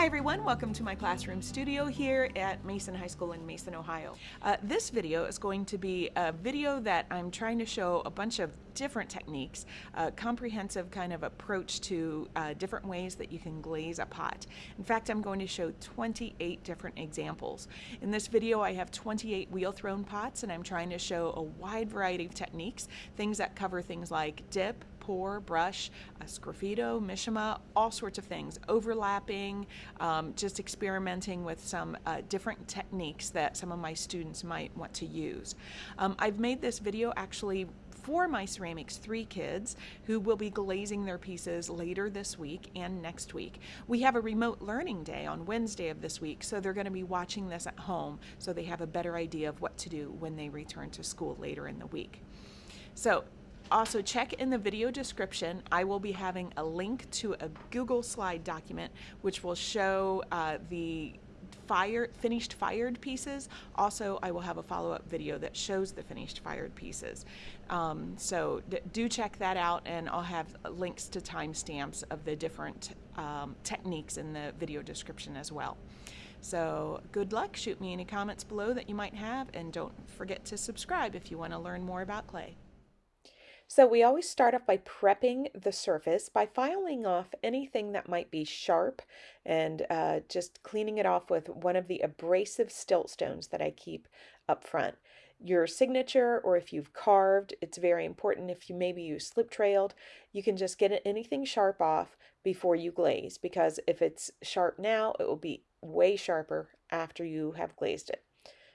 Hi everyone, welcome to my classroom studio here at Mason High School in Mason, Ohio. Uh, this video is going to be a video that I'm trying to show a bunch of different techniques, a comprehensive kind of approach to uh, different ways that you can glaze a pot. In fact, I'm going to show 28 different examples. In this video, I have 28 wheel thrown pots and I'm trying to show a wide variety of techniques, things that cover things like dip, brush, a sgraffito, mishima, all sorts of things, overlapping, um, just experimenting with some uh, different techniques that some of my students might want to use. Um, I've made this video actually for my Ceramics 3 kids who will be glazing their pieces later this week and next week. We have a remote learning day on Wednesday of this week, so they're going to be watching this at home so they have a better idea of what to do when they return to school later in the week. So also, check in the video description. I will be having a link to a Google slide document which will show uh, the fire, finished fired pieces. Also, I will have a follow-up video that shows the finished fired pieces. Um, so do check that out and I'll have links to timestamps of the different um, techniques in the video description as well. So good luck, shoot me any comments below that you might have and don't forget to subscribe if you want to learn more about clay. So we always start off by prepping the surface by filing off anything that might be sharp and uh, just cleaning it off with one of the abrasive stilt stones that I keep up front. Your signature or if you've carved, it's very important. If you maybe you slip trailed, you can just get anything sharp off before you glaze because if it's sharp now, it will be way sharper after you have glazed it.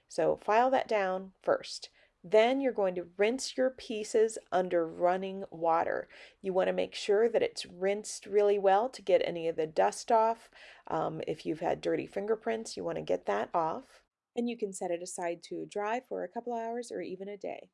So file that down first. Then you're going to rinse your pieces under running water. You want to make sure that it's rinsed really well to get any of the dust off. Um, if you've had dirty fingerprints, you want to get that off. And you can set it aside to dry for a couple hours or even a day.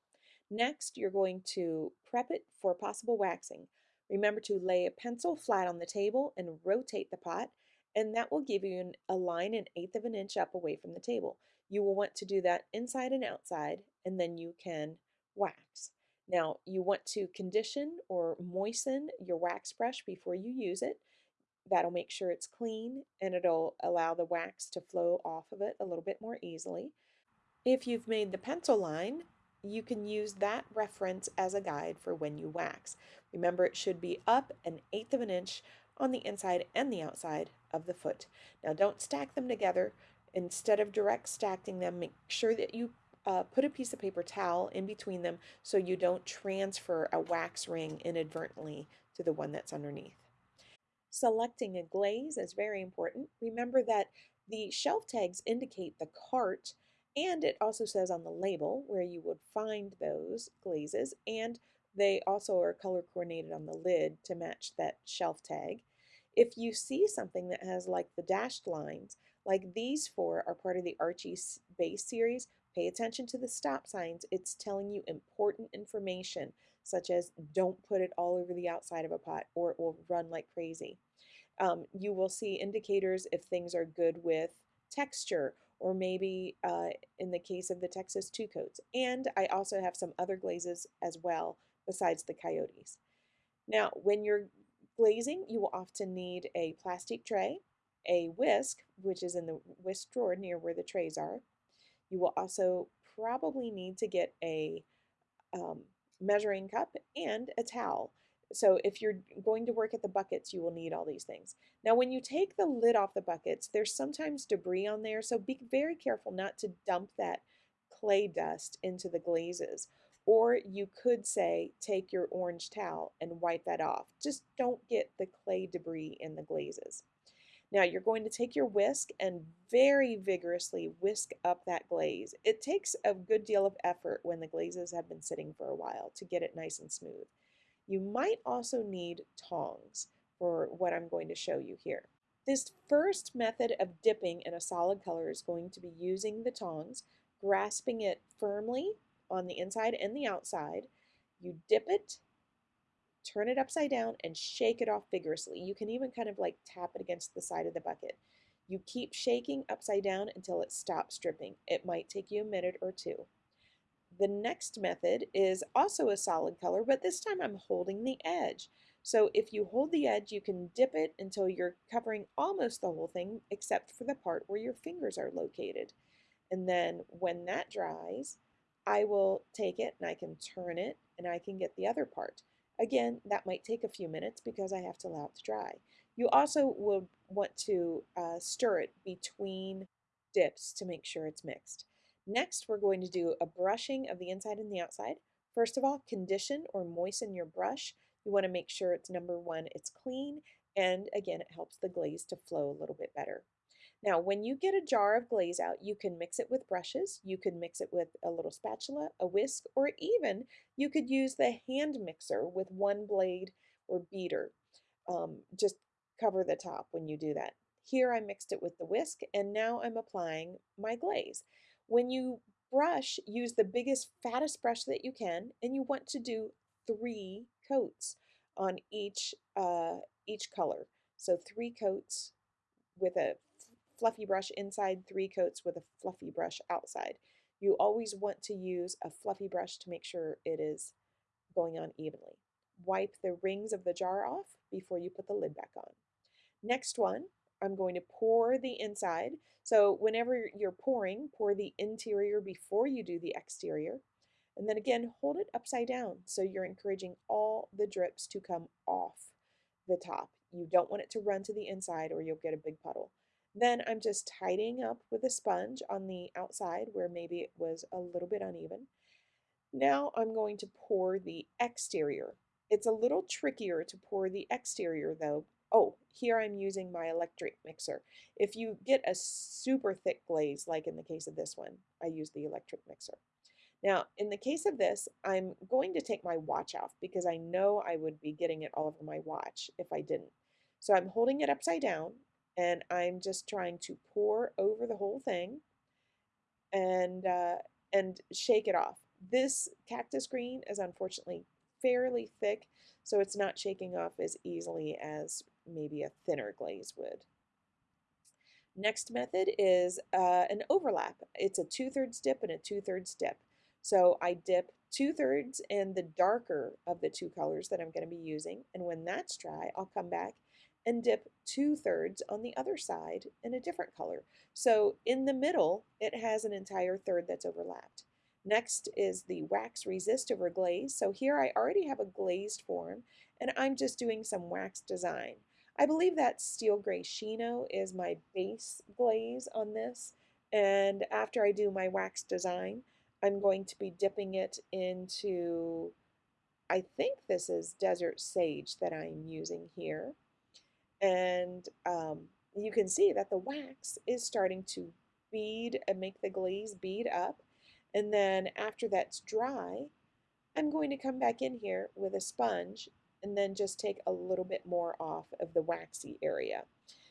Next, you're going to prep it for possible waxing. Remember to lay a pencil flat on the table and rotate the pot, and that will give you an, a line an eighth of an inch up away from the table. You will want to do that inside and outside, and then you can wax. Now, you want to condition or moisten your wax brush before you use it. That'll make sure it's clean and it'll allow the wax to flow off of it a little bit more easily. If you've made the pencil line, you can use that reference as a guide for when you wax. Remember, it should be up an eighth of an inch on the inside and the outside of the foot. Now, don't stack them together. Instead of direct stacking them, make sure that you uh, put a piece of paper towel in between them so you don't transfer a wax ring inadvertently to the one that's underneath. Selecting a glaze is very important. Remember that the shelf tags indicate the cart and it also says on the label where you would find those glazes and they also are color coordinated on the lid to match that shelf tag. If you see something that has like the dashed lines, like these four are part of the Archie base series, pay attention to the stop signs. It's telling you important information, such as don't put it all over the outside of a pot or it will run like crazy. Um, you will see indicators if things are good with texture or maybe uh, in the case of the Texas two coats. And I also have some other glazes as well besides the coyotes. Now, when you're glazing, you will often need a plastic tray, a whisk, which is in the whisk drawer near where the trays are. You will also probably need to get a um, measuring cup and a towel. So if you're going to work at the buckets, you will need all these things. Now, when you take the lid off the buckets, there's sometimes debris on there, so be very careful not to dump that clay dust into the glazes. Or you could say, take your orange towel and wipe that off. Just don't get the clay debris in the glazes. Now you're going to take your whisk and very vigorously whisk up that glaze. It takes a good deal of effort when the glazes have been sitting for a while to get it nice and smooth. You might also need tongs for what I'm going to show you here. This first method of dipping in a solid color is going to be using the tongs, grasping it firmly on the inside and the outside. You dip it turn it upside down and shake it off vigorously. You can even kind of like tap it against the side of the bucket. You keep shaking upside down until it stops dripping. It might take you a minute or two. The next method is also a solid color, but this time I'm holding the edge. So if you hold the edge, you can dip it until you're covering almost the whole thing except for the part where your fingers are located. And then when that dries, I will take it and I can turn it and I can get the other part. Again, that might take a few minutes because I have to allow it to dry. You also will want to uh, stir it between dips to make sure it's mixed. Next, we're going to do a brushing of the inside and the outside. First of all, condition or moisten your brush. You want to make sure it's number one, it's clean, and again, it helps the glaze to flow a little bit better. Now, when you get a jar of glaze out, you can mix it with brushes, you can mix it with a little spatula, a whisk, or even you could use the hand mixer with one blade or beater. Um, just cover the top when you do that. Here I mixed it with the whisk, and now I'm applying my glaze. When you brush, use the biggest, fattest brush that you can, and you want to do three coats on each, uh, each color. So three coats with a fluffy brush inside, three coats with a fluffy brush outside. You always want to use a fluffy brush to make sure it is going on evenly. Wipe the rings of the jar off before you put the lid back on. Next one, I'm going to pour the inside. So whenever you're pouring, pour the interior before you do the exterior. And then again, hold it upside down. So you're encouraging all the drips to come off the top. You don't want it to run to the inside or you'll get a big puddle. Then I'm just tidying up with a sponge on the outside where maybe it was a little bit uneven. Now I'm going to pour the exterior. It's a little trickier to pour the exterior though. Oh, here I'm using my electric mixer. If you get a super thick glaze, like in the case of this one, I use the electric mixer. Now, in the case of this, I'm going to take my watch off because I know I would be getting it all over my watch if I didn't. So I'm holding it upside down and I'm just trying to pour over the whole thing and uh, and shake it off. This cactus green is unfortunately fairly thick, so it's not shaking off as easily as maybe a thinner glaze would. Next method is uh, an overlap. It's a two-thirds dip and a two-thirds dip. So I dip two-thirds in the darker of the two colors that I'm going to be using, and when that's dry, I'll come back and dip two thirds on the other side in a different color. So in the middle, it has an entire third that's overlapped. Next is the wax resist over glaze. So here I already have a glazed form and I'm just doing some wax design. I believe that steel gray Shino is my base glaze on this. And after I do my wax design, I'm going to be dipping it into, I think this is desert sage that I'm using here and um, you can see that the wax is starting to bead and make the glaze bead up and then after that's dry I'm going to come back in here with a sponge and then just take a little bit more off of the waxy area.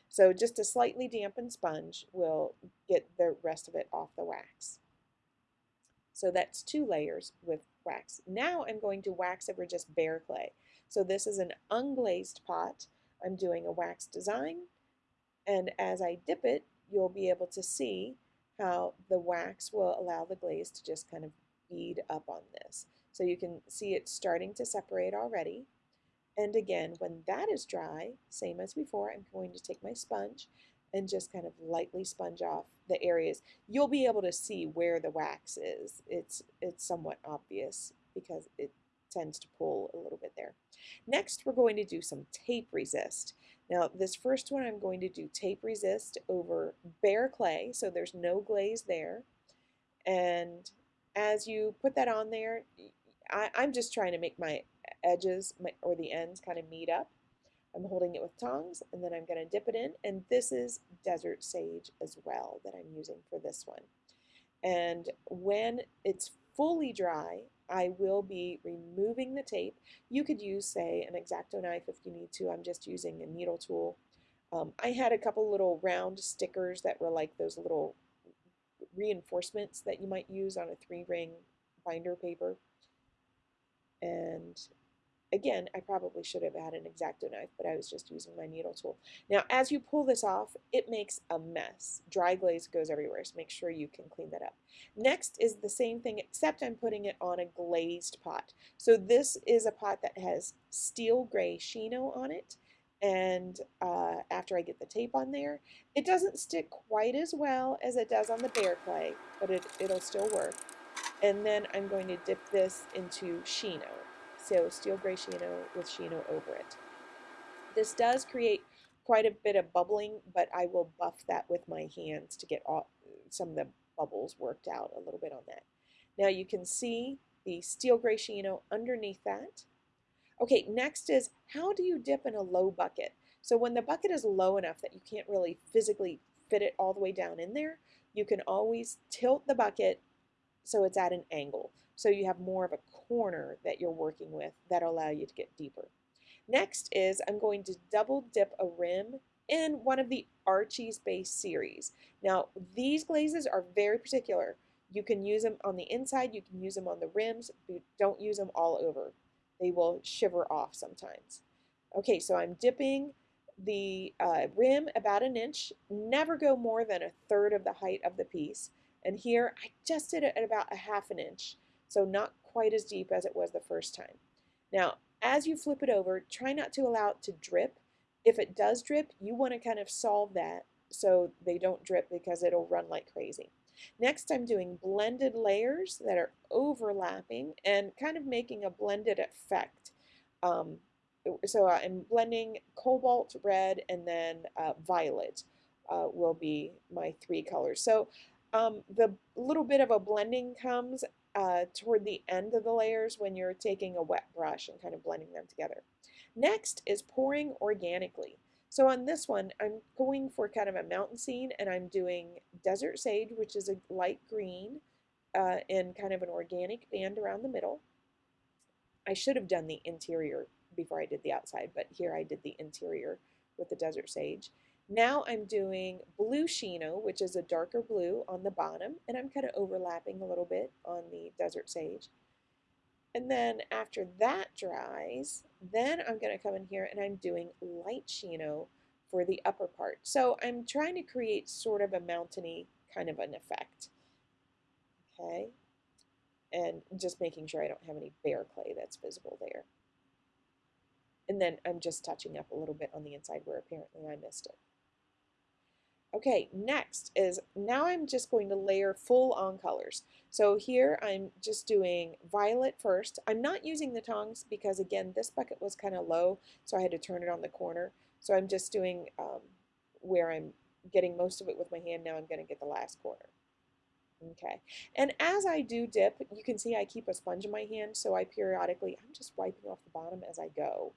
So just a slightly dampened sponge will get the rest of it off the wax. So that's two layers with wax. Now I'm going to wax over just bare clay. So this is an unglazed pot. I'm doing a wax design and as I dip it you'll be able to see how the wax will allow the glaze to just kind of bead up on this. So you can see it starting to separate already. And again, when that is dry, same as before, I'm going to take my sponge and just kind of lightly sponge off the areas. You'll be able to see where the wax is. It's, it's somewhat obvious because it tends to pull a little bit there. Next, we're going to do some tape resist. Now, this first one, I'm going to do tape resist over bare clay, so there's no glaze there. And as you put that on there, I, am just trying to make my edges my, or the ends kind of meet up. I'm holding it with tongs, and then I'm going to dip it in. And this is desert sage as well that I'm using for this one. And when it's fully dry, I will be removing the tape. You could use, say, an X-Acto knife if you need to. I'm just using a needle tool. Um, I had a couple little round stickers that were like those little reinforcements that you might use on a three-ring binder paper. And again, I probably should have had an X-Acto knife, but I was just using my needle tool. Now, as you pull this off, it makes a mess. Dry glaze goes everywhere, so make sure you can clean that up. Next is the same thing, except I'm putting it on a glazed pot. So this is a pot that has steel gray Shino on it, and uh, after I get the tape on there, it doesn't stick quite as well as it does on the bare clay, but it, it'll still work. And then I'm going to dip this into Shino. So steel gray Shino with Shino over it. This does create quite a bit of bubbling, but I will buff that with my hands to get all, some of the bubbles worked out a little bit on that. Now you can see the steel gray Shino underneath that. Okay, next is how do you dip in a low bucket? So when the bucket is low enough that you can't really physically fit it all the way down in there, you can always tilt the bucket so it's at an angle. So you have more of a corner that you're working with that allow you to get deeper. Next is I'm going to double dip a rim in one of the Archie's base series. Now these glazes are very particular. You can use them on the inside, you can use them on the rims, but don't use them all over. They will shiver off sometimes. Okay, so I'm dipping the uh, rim about an inch, never go more than a third of the height of the piece. And here I just did it at about a half an inch, so not quite as deep as it was the first time. Now, as you flip it over, try not to allow it to drip. If it does drip, you want to kind of solve that so they don't drip because it'll run like crazy. Next, I'm doing blended layers that are overlapping and kind of making a blended effect. Um, so I'm blending cobalt red and then uh, violet uh, will be my three colors. So um, the little bit of a blending comes uh, toward the end of the layers when you're taking a wet brush and kind of blending them together. Next is pouring organically. So on this one, I'm going for kind of a mountain scene and I'm doing desert sage, which is a light green uh, in kind of an organic band around the middle. I should have done the interior before I did the outside, but here I did the interior with the desert sage. Now I'm doing blue Shino, which is a darker blue on the bottom, and I'm kind of overlapping a little bit on the Desert Sage. And then after that dries, then I'm going to come in here and I'm doing light Shino for the upper part. So I'm trying to create sort of a mountainy kind of an effect. Okay, and just making sure I don't have any bare clay that's visible there. And then I'm just touching up a little bit on the inside where apparently I missed it. Okay, next is now I'm just going to layer full on colors. So here I'm just doing violet first. I'm not using the tongs because again this bucket was kind of low so I had to turn it on the corner. So I'm just doing um, where I'm getting most of it with my hand. Now I'm going to get the last corner. Okay, and as I do dip, you can see I keep a sponge in my hand so I periodically, I'm just wiping off the bottom as I go.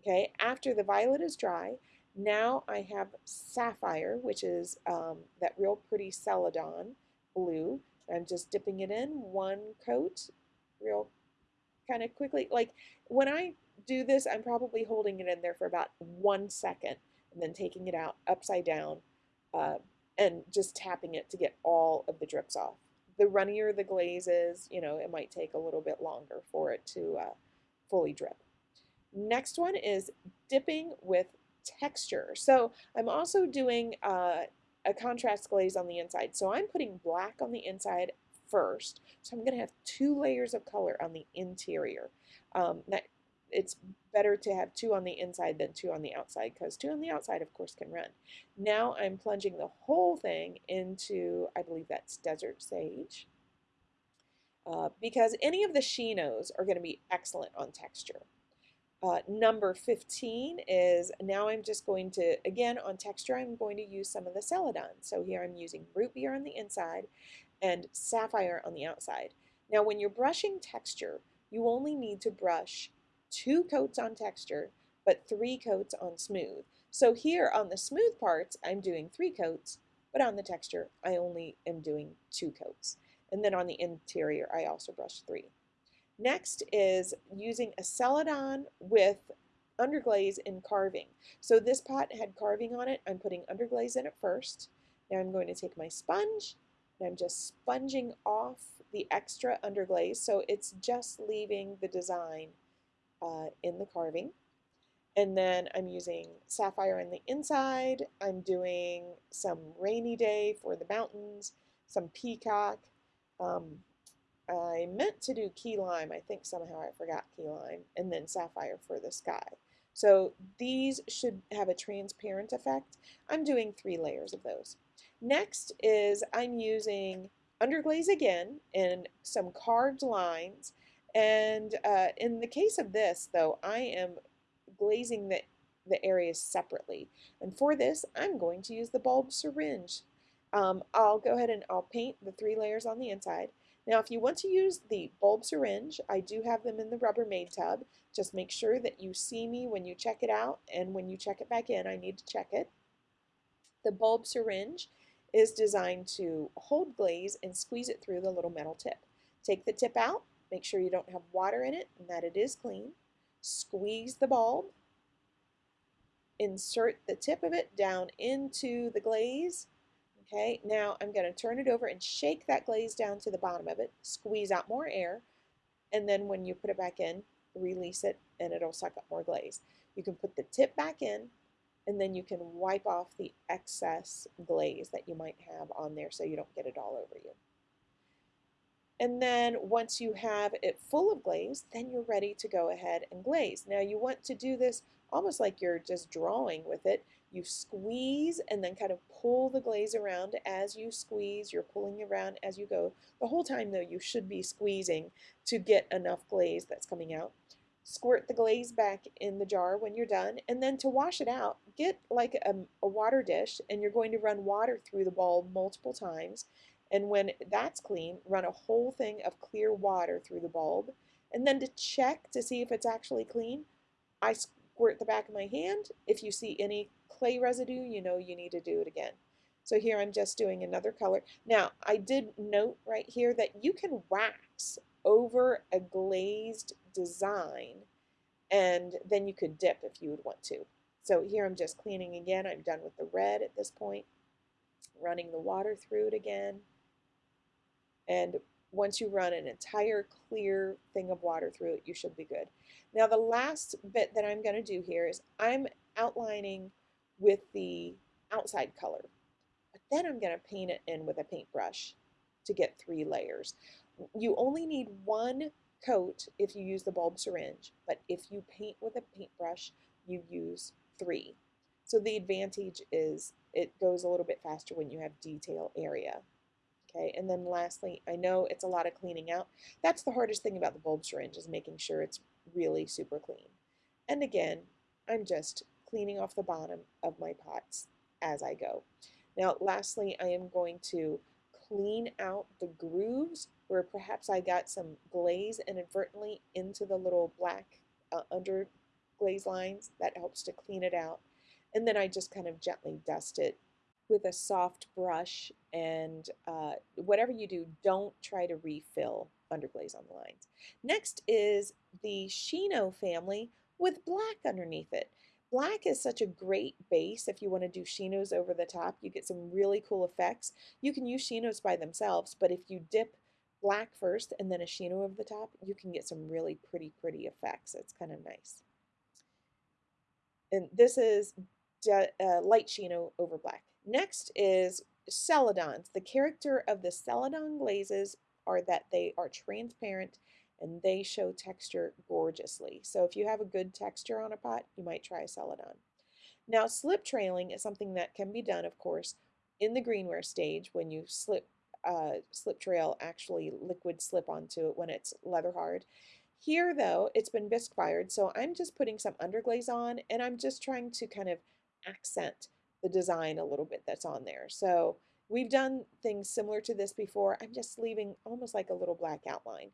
Okay, after the violet is dry, now I have Sapphire, which is um, that real pretty Celadon blue. I'm just dipping it in one coat real kind of quickly. Like when I do this, I'm probably holding it in there for about one second and then taking it out upside down uh, and just tapping it to get all of the drips off. The runnier the glaze is, you know, it might take a little bit longer for it to uh, fully drip. Next one is dipping with texture. So I'm also doing uh, a contrast glaze on the inside. So I'm putting black on the inside first. So I'm going to have two layers of color on the interior. Um, that, it's better to have two on the inside than two on the outside because two on the outside, of course, can run. Now I'm plunging the whole thing into, I believe that's Desert Sage. Uh, because any of the Shinos are going to be excellent on texture. Uh, number 15 is now I'm just going to, again on texture, I'm going to use some of the Celadon. So here I'm using root beer on the inside and sapphire on the outside. Now when you're brushing texture, you only need to brush two coats on texture, but three coats on smooth. So here on the smooth parts, I'm doing three coats, but on the texture, I only am doing two coats. And then on the interior, I also brush three. Next is using a celadon with underglaze in carving. So this pot had carving on it. I'm putting underglaze in it first. Now I'm going to take my sponge and I'm just sponging off the extra underglaze so it's just leaving the design uh, in the carving. And then I'm using sapphire on the inside. I'm doing some rainy day for the mountains, some peacock. Um, I meant to do key lime. I think somehow I forgot key lime. And then sapphire for the sky. So these should have a transparent effect. I'm doing three layers of those. Next is I'm using underglaze again and some carved lines. And uh, in the case of this, though, I am glazing the, the areas separately. And for this, I'm going to use the bulb syringe. Um, I'll go ahead and I'll paint the three layers on the inside. Now, if you want to use the bulb syringe, I do have them in the Rubbermaid tub. Just make sure that you see me when you check it out, and when you check it back in, I need to check it. The bulb syringe is designed to hold glaze and squeeze it through the little metal tip. Take the tip out, make sure you don't have water in it and that it is clean. Squeeze the bulb, insert the tip of it down into the glaze, Okay, now I'm going to turn it over and shake that glaze down to the bottom of it, squeeze out more air, and then when you put it back in, release it and it'll suck up more glaze. You can put the tip back in and then you can wipe off the excess glaze that you might have on there so you don't get it all over you. And then once you have it full of glaze, then you're ready to go ahead and glaze. Now you want to do this almost like you're just drawing with it. You squeeze and then kind of pull the glaze around as you squeeze. You're pulling around as you go. The whole time, though, you should be squeezing to get enough glaze that's coming out. Squirt the glaze back in the jar when you're done. And then to wash it out, get like a, a water dish and you're going to run water through the bulb multiple times. And when that's clean, run a whole thing of clear water through the bulb. And then to check to see if it's actually clean, I squirt the back of my hand. If you see any clay residue, you know you need to do it again. So here I'm just doing another color. Now, I did note right here that you can wax over a glazed design and then you could dip if you would want to. So here I'm just cleaning again. I'm done with the red at this point. Running the water through it again. And once you run an entire clear thing of water through it, you should be good. Now the last bit that I'm going to do here is I'm outlining with the outside color. But then I'm going to paint it in with a paintbrush to get three layers. You only need one coat if you use the bulb syringe, but if you paint with a paintbrush, you use three. So the advantage is it goes a little bit faster when you have detail area. Okay, and then lastly, I know it's a lot of cleaning out. That's the hardest thing about the bulb syringe is making sure it's really super clean. And again, I'm just cleaning off the bottom of my pots as I go. Now, lastly, I am going to clean out the grooves where perhaps I got some glaze inadvertently into the little black uh, under glaze lines. That helps to clean it out. And then I just kind of gently dust it with a soft brush and uh, whatever you do, don't try to refill underglaze on the lines. Next is the Shino family with black underneath it. Black is such a great base if you want to do Shinos over the top. You get some really cool effects. You can use Shinos by themselves, but if you dip black first and then a Shino over the top, you can get some really pretty, pretty effects. It's kind of nice. And this is uh, light Shino over black. Next is Celadons. The character of the Celadon glazes are that they are transparent and they show texture gorgeously. So if you have a good texture on a pot, you might try a celadon. Now slip trailing is something that can be done, of course, in the greenware stage when you slip uh, slip trail actually liquid slip onto it when it's leather hard. Here though, it's been bisque fired, so I'm just putting some underglaze on and I'm just trying to kind of accent the design a little bit that's on there. So we've done things similar to this before. I'm just leaving almost like a little black outline.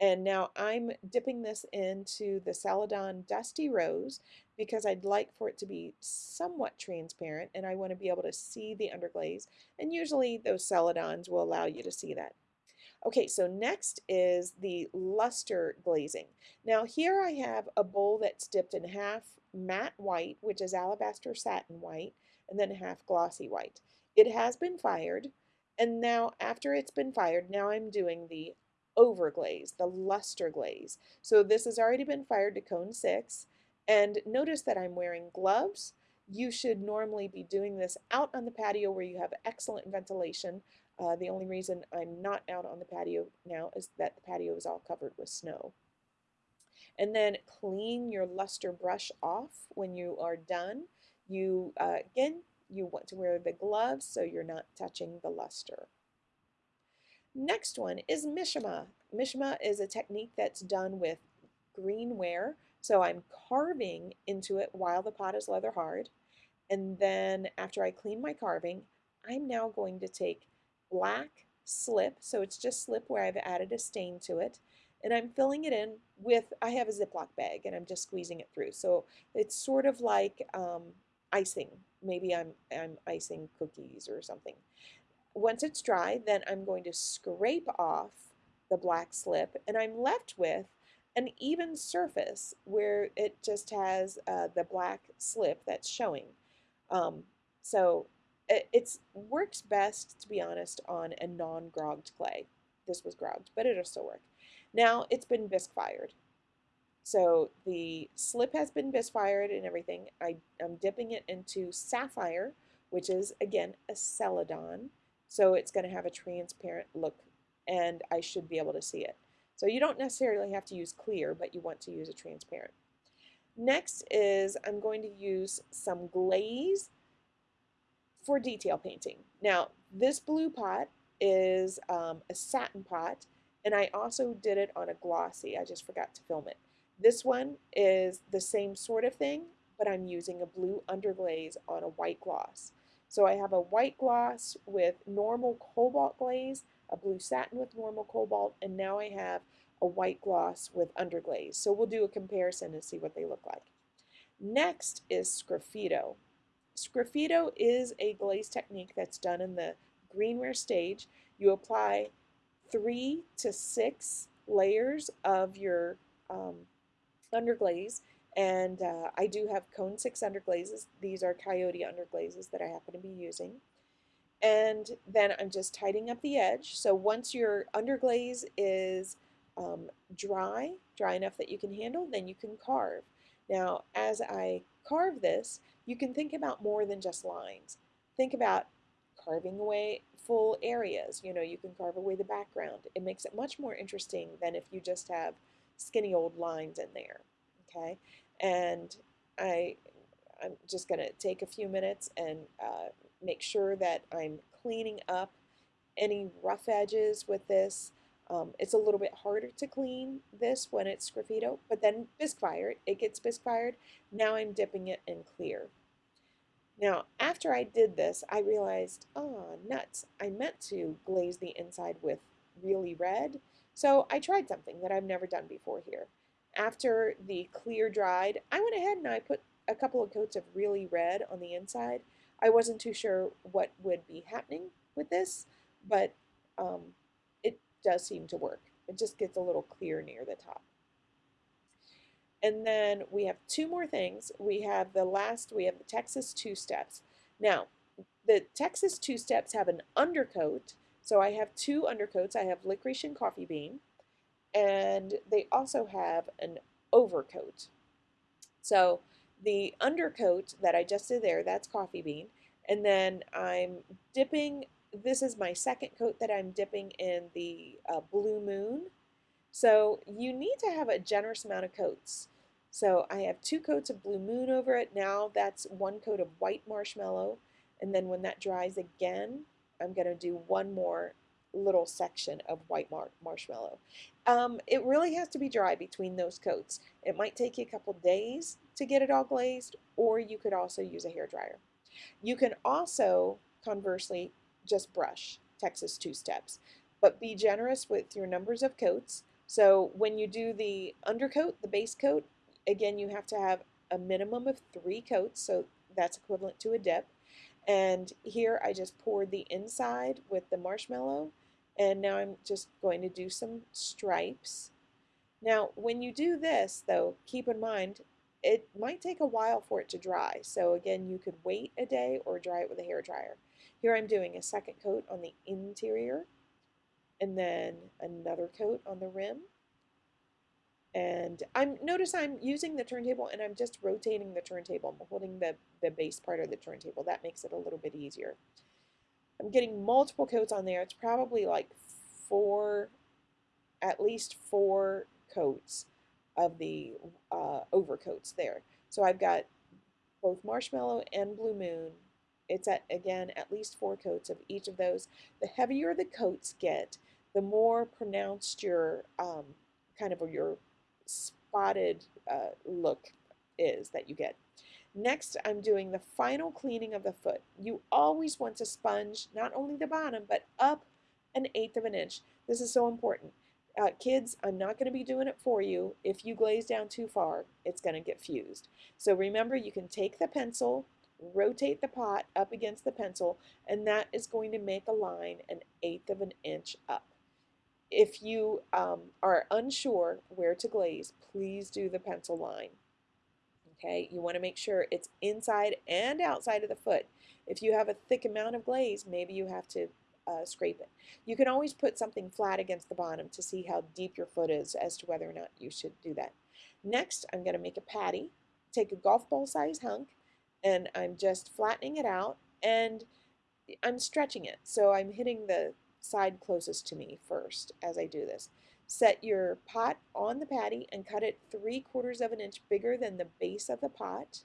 And now I'm dipping this into the Celadon Dusty Rose because I'd like for it to be somewhat transparent and I want to be able to see the underglaze. And usually those Celadons will allow you to see that. Okay, so next is the luster glazing. Now here I have a bowl that's dipped in half matte white, which is alabaster satin white, and then half glossy white. It has been fired, and now after it's been fired, now I'm doing the overglaze, the luster glaze. So this has already been fired to cone six. And notice that I'm wearing gloves. You should normally be doing this out on the patio where you have excellent ventilation. Uh, the only reason I'm not out on the patio now is that the patio is all covered with snow. And then clean your luster brush off when you are done. You, uh, again, you want to wear the gloves so you're not touching the luster. Next one is Mishima. Mishima is a technique that's done with greenware. So I'm carving into it while the pot is leather hard. And then after I clean my carving, I'm now going to take black slip, so it's just slip where I've added a stain to it, and I'm filling it in with, I have a Ziploc bag and I'm just squeezing it through. So it's sort of like um, icing. Maybe I'm, I'm icing cookies or something. Once it's dry, then I'm going to scrape off the black slip and I'm left with an even surface where it just has uh, the black slip that's showing. Um, so it it's, works best, to be honest, on a non-grogged clay. This was grogged, but it'll still work. Now it's been bisque fired. So the slip has been bisque fired and everything. I, am dipping it into sapphire, which is, again, a celadon. So it's going to have a transparent look, and I should be able to see it. So you don't necessarily have to use clear, but you want to use a transparent. Next is I'm going to use some glaze for detail painting. Now, this blue pot is um, a satin pot, and I also did it on a glossy. I just forgot to film it. This one is the same sort of thing, but I'm using a blue underglaze on a white gloss. So I have a white gloss with normal cobalt glaze, a blue satin with normal cobalt, and now I have a white gloss with underglaze. So we'll do a comparison and see what they look like. Next is Sgraffito. Sgraffito is a glaze technique that's done in the greenware stage. You apply three to six layers of your um, underglaze and uh, I do have cone six underglazes. These are coyote underglazes that I happen to be using. And then I'm just tidying up the edge. So once your underglaze is um, dry, dry enough that you can handle, then you can carve. Now, as I carve this, you can think about more than just lines. Think about carving away full areas. You know, you can carve away the background. It makes it much more interesting than if you just have skinny old lines in there. Okay, and I, I'm just going to take a few minutes and uh, make sure that I'm cleaning up any rough edges with this. Um, it's a little bit harder to clean this when it's Sgraffito, but then bisque fired, it gets bisque fired. Now I'm dipping it in clear. Now, after I did this, I realized, oh, nuts, I meant to glaze the inside with really red. So I tried something that I've never done before here. After the clear dried, I went ahead and I put a couple of coats of really red on the inside. I wasn't too sure what would be happening with this, but um, it does seem to work. It just gets a little clear near the top. And then we have two more things. We have the last, we have the Texas two steps. Now, the Texas two steps have an undercoat. So I have two undercoats. I have licorice and coffee bean. And they also have an overcoat. So the undercoat that I just did there, that's coffee bean. And then I'm dipping this is my second coat that I'm dipping in the uh, Blue Moon. So you need to have a generous amount of coats. So I have two coats of Blue Moon over it. Now that's one coat of white marshmallow. And then when that dries again, I'm going to do one more little section of white mar marshmallow. Um, it really has to be dry between those coats. It might take you a couple days to get it all glazed, or you could also use a hair dryer. You can also, conversely, just brush Texas two steps. But be generous with your numbers of coats. So when you do the undercoat, the base coat, again, you have to have a minimum of three coats, so that's equivalent to a dip. And here I just poured the inside with the marshmallow, and now I'm just going to do some stripes. Now, when you do this, though, keep in mind, it might take a while for it to dry. So again, you could wait a day or dry it with a hair dryer. Here I'm doing a second coat on the interior. and then another coat on the rim. And I'm notice I'm using the turntable and I'm just rotating the turntable. I'm holding the, the base part of the turntable. That makes it a little bit easier. I'm getting multiple coats on there. It's probably like four, at least four coats of the uh, overcoats there. So I've got both marshmallow and blue moon. It's at again at least four coats of each of those. The heavier the coats get, the more pronounced your um, kind of your spotted uh, look is that you get. Next, I'm doing the final cleaning of the foot. You always want to sponge not only the bottom, but up an eighth of an inch. This is so important. Uh, kids, I'm not going to be doing it for you. If you glaze down too far, it's going to get fused. So remember, you can take the pencil, rotate the pot up against the pencil, and that is going to make a line an eighth of an inch up. If you um, are unsure where to glaze, please do the pencil line. Okay, you want to make sure it's inside and outside of the foot. If you have a thick amount of glaze, maybe you have to uh, scrape it. You can always put something flat against the bottom to see how deep your foot is as to whether or not you should do that. Next, I'm going to make a patty. Take a golf ball size hunk and I'm just flattening it out and I'm stretching it. So I'm hitting the side closest to me first as I do this. Set your pot on the patty and cut it three quarters of an inch bigger than the base of the pot.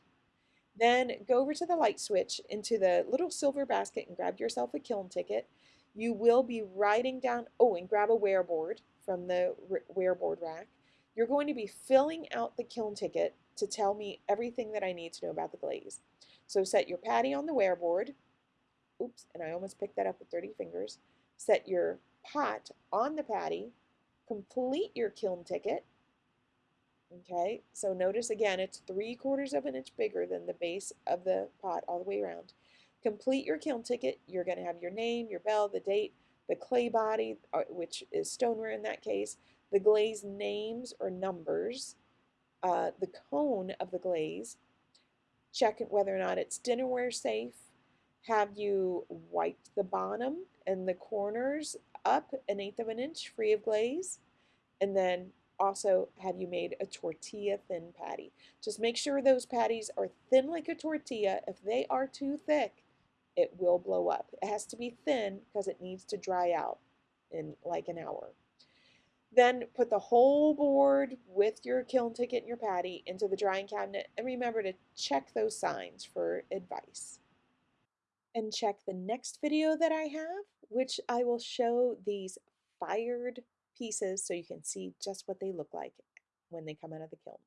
Then go over to the light switch into the little silver basket and grab yourself a kiln ticket. You will be writing down, oh, and grab a ware board from the ware board rack. You're going to be filling out the kiln ticket to tell me everything that I need to know about the glaze. So set your patty on the ware board. Oops, and I almost picked that up with 30 fingers. Set your pot on the patty complete your kiln ticket. Okay, so notice again, it's three quarters of an inch bigger than the base of the pot all the way around. Complete your kiln ticket. You're going to have your name, your bell, the date, the clay body, uh, which is stoneware in that case, the glaze names or numbers, uh, the cone of the glaze, check whether or not it's dinnerware safe, have you wiped the bottom and the corners up an eighth of an inch free of glaze. And then also have you made a tortilla thin patty. Just make sure those patties are thin like a tortilla. If they are too thick, it will blow up. It has to be thin because it needs to dry out in like an hour. Then put the whole board with your kiln ticket and your patty into the drying cabinet and remember to check those signs for advice and check the next video that I have, which I will show these fired pieces so you can see just what they look like when they come out of the kiln.